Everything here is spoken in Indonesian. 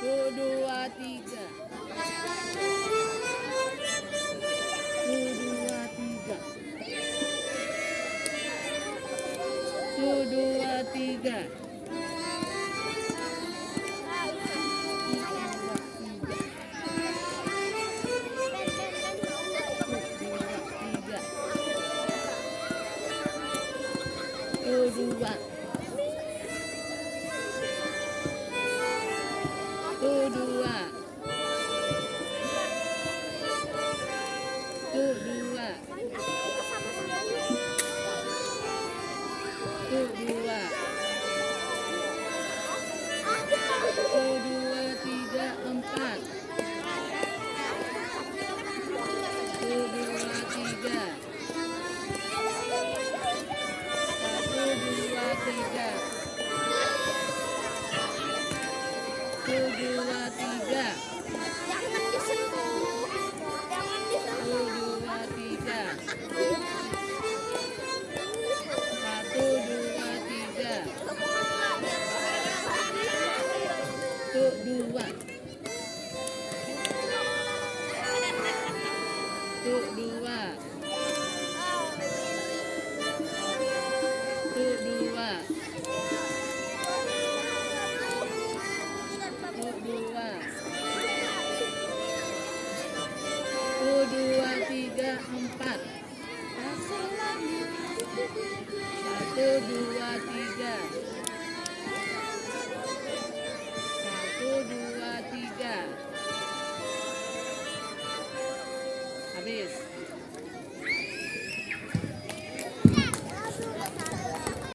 dua, tiga. Satu, dua, tiga. Satu, dua, tiga. Satu, dua. Satu, Satu, dua, tiga. Jangan disentuh. Jangan disentuh. dua, tiga. Satu, dua, tiga. Dua. Dua, tiga, empat. Satu, dua, tiga. Satu, dua, tiga. Habis.